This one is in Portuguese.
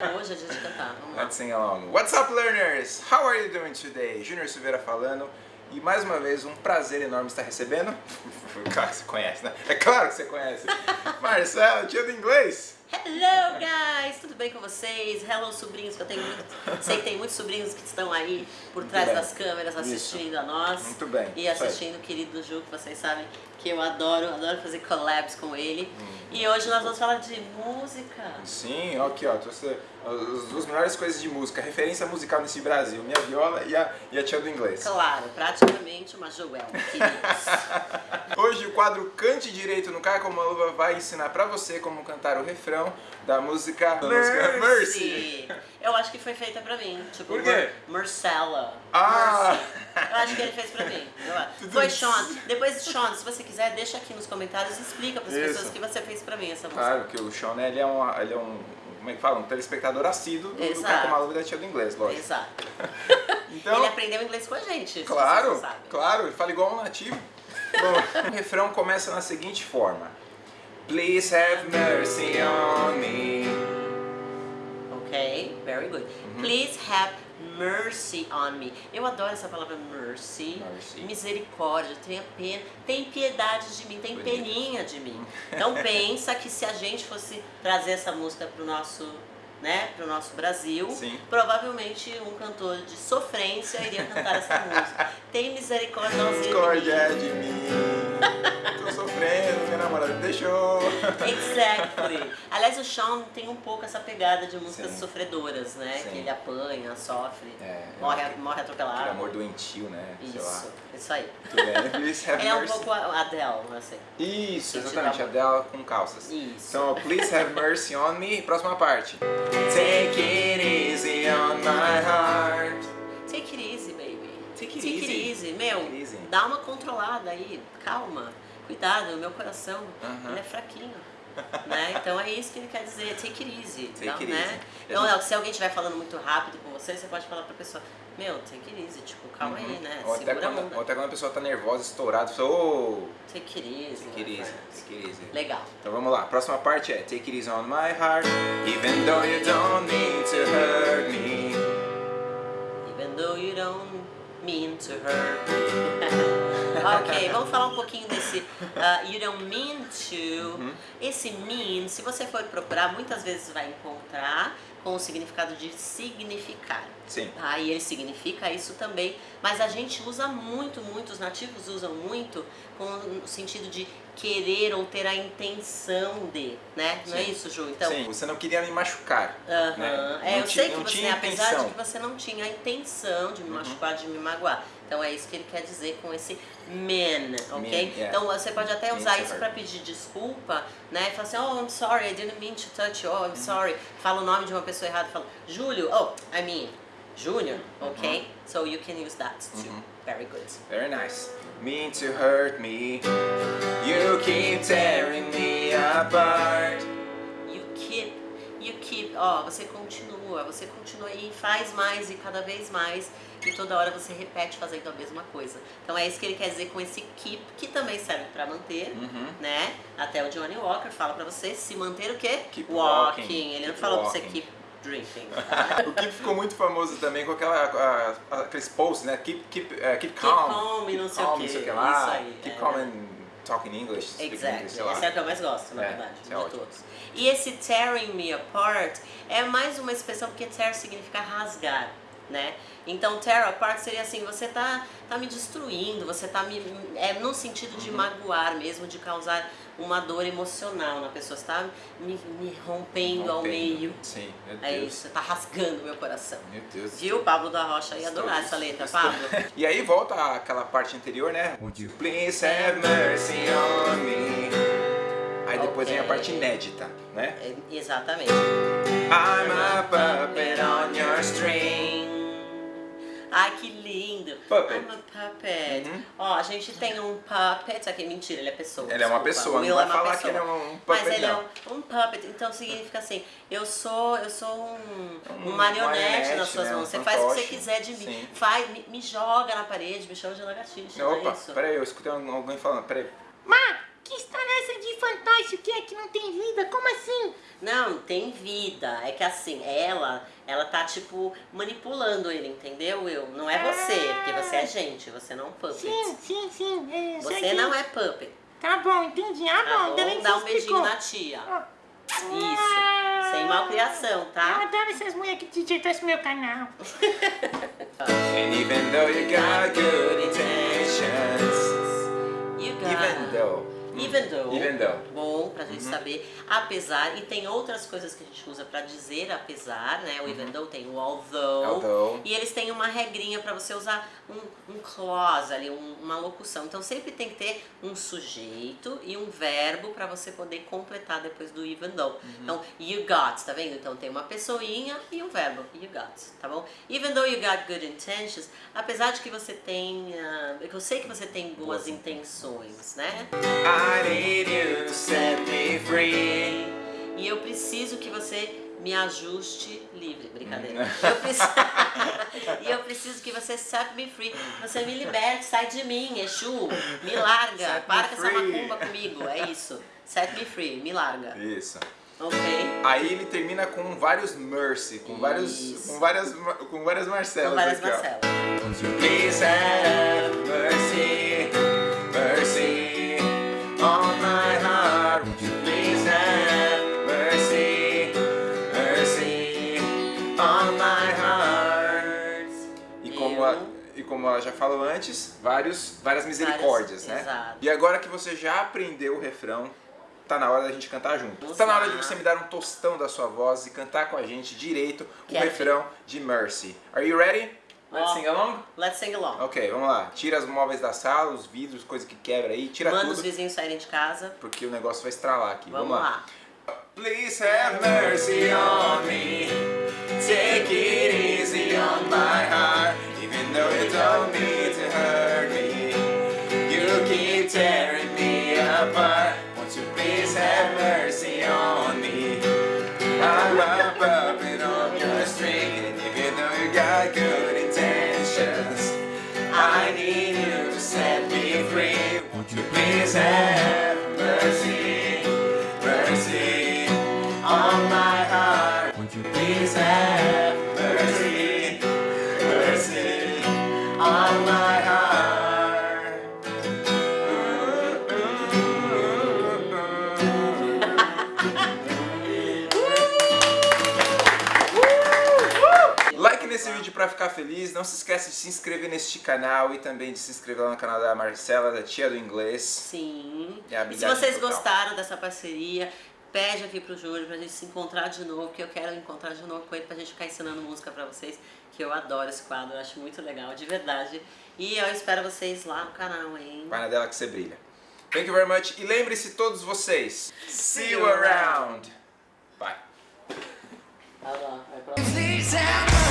Hoje é dia de cantar, vamos lá. Let's sing along. What's up, learners? How are you doing today? Júnior Silveira falando. E mais uma vez, um prazer enorme estar recebendo. Claro que você conhece, né? É claro que você conhece. Marcelo, tia do inglês. Hello, guys! Tudo bem com vocês? Hello, sobrinhos, que eu tenho muito... Sei que tem muitos sobrinhos que estão aí por trás bem. das câmeras assistindo a nós. Muito bem, E isso assistindo o querido Ju, que vocês sabem que eu adoro, adoro fazer collabs com ele. Hum. E hoje nós vamos falar de música. Sim, aqui ó, trouxe as duas melhores coisas de música, referência musical nesse Brasil, minha viola e a, e a tia do inglês. Claro, praticamente uma Joel. Hoje o quadro Cante Direito no Cai Como uma Luva vai ensinar pra você como cantar o refrão da música música Mercy. Eu acho que foi feita pra mim. Tipo, Por quê? Marcella. Ah! Mercy. Eu acho que ele fez pra mim. Foi. Sean. Depois, Sean, se você quiser, deixa aqui nos comentários e explica pras Isso. pessoas que você fez pra mim essa música. Claro que o Sean, né, ele é um, ele é um, como é que fala, um telespectador assíduo do, do Exato. Como uma Luva da tia do inglês, lógico. Exato. Então, Ele aprendeu inglês com a gente. Claro, claro, ele fala igual um nativo. Bom, o refrão começa na seguinte forma. Please have mercy on me. Ok, very good. Please have mercy on me. Eu adoro essa palavra mercy. Mercy. Misericórdia, tenha pena, tem piedade de mim, tem Bonito. peninha de mim. Então pensa que se a gente fosse trazer essa música pro nosso, né, pro nosso Brasil, Sim. provavelmente um cantor de sofrência iria cantar essa música. Tem misericórdia de mim. Discórdia de mim. Tô sofrendo, minha namorada me deixou. Exactly. Aliás, o Sean tem um pouco essa pegada de músicas Sim. sofredoras, né? Sim. Que ele apanha, sofre, É, morre, é morre atropelado. Aquele amor doentio, né? Isso, isso aí. Ele é um pouco a Adele, assim. Isso, exatamente, a amor. dela com calças. Isso. Então, please have mercy on me. Próxima parte. Take it easy on my heart. Take it easy, baby. Take it Take easy. it easy. Meu, Take it easy. dá uma controlada aí, calma. Cuidado, meu coração, Aham. ele é fraquinho. Né? Então é isso que ele quer dizer, take it easy. Take então, it né? easy. Então, é, se alguém estiver falando muito rápido com você, você pode falar pra pessoa, meu, take it easy, tipo, calma aí, né? Ou até, quando, ou até quando a pessoa tá nervosa, estourada, você fala, oh, Take it easy. take it my easy, take it easy. Legal. Então vamos lá, próxima parte é Take it easy on my heart, even though you don't mean to hurt me. Even though you don't mean to hurt. ok, vamos falar um pouquinho desse uh, you don't mean to. Esse mean, se você for procurar, muitas vezes vai encontrar com o significado de significar. Sim. Tá? E ele significa isso também, mas a gente usa muito, muito, os nativos usam muito com o sentido de querer ou ter a intenção de, né? Não é Sim. isso, Ju? Então, Sim, você não queria me machucar. Aham. né? É, Não eu sei que você, apesar intenção. Uhum. de que você não tinha a intenção de me machucar, de me magoar. Então é isso que ele quer dizer com esse man, ok? Man, yeah. Então você pode até usar isso para pedir desculpa, né? Falar assim, oh, I'm sorry, I didn't mean to touch you, oh, Uhum. I'm sorry. Fala o nome de uma pessoa errada, fala, Júlio, oh, I mean, Junior, Uhum. ok? So you can use that too. Very good. Very nice. Mean to hurt me, you keep tearing me apart. You keep, you keep, ó, você continua, você continua e faz mais e cada vez mais e toda hora você repete fazendo a mesma coisa. Então é isso que ele quer dizer com esse keep, que também serve pra manter, Uhum. né? Até o Johnny Walker fala pra você se manter o quê? Keep walking. walking, Ele não keep falou pra você keep drinking? O que ficou muito famoso também com aquela, a- a- aqueles posts, né? Keep, keep, eh, keep Keep calm. calm e não sei o calm, sei o que lá. Isso aí, keep é. calm and talk in English. Exactly. English. Esse é o que eu mais gosto, na É, verdade, de é ótimo. todos. E esse tearing me apart é mais uma expressão porque tear significa rasgar, né? Então tear apart seria assim, você tá, tá me destruindo, você tá me. É no sentido Uhum. de magoar mesmo, de causar uma dor emocional na pessoa. Você tá me, me rompendo, ao Rompendo. meio. Sim, meu É Deus. isso, você tá rasgando meu coração. Meu Deus. Viu? Pablo da Rocha ia Estou- adorar essa letra, estou- Pablo. E aí volta aquela parte anterior, né? Would you please have mercy on me? Aí depois vem a parte inédita, né? É, exatamente. I'm a puppet on your string. Que. Puppet. I'm a puppet. Uhum. Ó, a gente tem um puppet. Aqui, mentira, ele é pessoa. Ele é uma desculpa. pessoa, não Will vai é falar pessoa. que ele é um- um Mas puppet, ele não. é um, um puppet, então significa assim, eu sou, eu sou um, um Um marionete, marionete, nas suas né, mãos. Você faz o que você quiser de mim. Sim. Faz, me, me joga na parede, me chama de lagartixa, Opa, é peraí, eu escutei alguém falando, peraí. Má, que história é essa de fantástico que é que não tem vida? Como assim? Não, tem vida. É que assim, ela, ela tá tipo manipulando ele, entendeu, Will? Não é você, porque você é gente, você não é um puppet. Sim, sim, sim. É, Você que- não é puppet. Tá bom, entendi. Ah, Tá bom, também bom? você Dá um beijinho na tia. Ah. Isso. Sem malcriação, Eu tá? adoro essas mulheres que desejeitam esse meu canal. And even though you got good intentions, Even gente saber. Apesar, e tem outras coisas que a gente usa pra dizer apesar, né? O even though tem o although. Although. E eles têm uma regrinha pra você usar um, um clause ali, um- uma locução. Então sempre tem que ter um sujeito e um verbo pra você poder completar depois do even though. Então, you got, tá vendo? Então tem uma pessoinha e um verbo. You got, tá bom? Even though you got good intentions, apesar de que você tenha. Eu sei que você tem boas Boas intenções, né? I need you to set me free. E eu preciso que você me ajuste livre. Brincadeira. Hum. Eu preciso... e eu preciso que você set me free. Você me liberte, sai de mim, Exu. Me larga. Set Para com essa macumba comigo. É isso. Set me free, me larga. Isso. Ok? Aí ele termina com vários mercy, com vários, Isso. com várias, com várias Marcelas Com várias aqui, ó. Marcelas. Mercy, mercy ela já falou antes, vários, várias misericórdias, né? exato. E agora que você já aprendeu o refrão, tá na hora da gente cantar junto. Tá na hora lá. de você me dar um tostão da sua voz e cantar com a gente direito o Quero. refrão de Mercy. Are you ready? Let's Ó. sing along? Let's sing along. Ok, vamos lá. Tira os móveis da sala, os vidros, coisa que quebra aí, tira Manda os tudo, vizinhos saírem de casa. porque o negócio vai estralar aqui. Vamos, Vamos, lá. Please have mercy on me. Take it Though you to hurt me. You keep tearing me apart. Won't you please have mercy on me? I'm a puppet on your string. And even though you got good intentions, I need you to set me free. Won't you please have mercy, mercy on my heart? Won't you please have Nesse vídeo pra ficar feliz, não se esquece de se inscrever neste canal e também de se inscrever lá no canal da Marcela, da tia do inglês. Sim. É a e se vocês total. gostaram dessa parceria, pede aqui pro Júlio pra gente se encontrar de novo, que eu quero encontrar de novo com ele pra gente ficar ensinando música pra vocês, que eu adoro esse quadro, eu acho muito legal, de verdade. E eu espero vocês lá no canal, hein? Vai na dela que você brilha. Thank you very much. E lembre-se todos vocês. See you around. Bye. Vai lá, vai pra Please have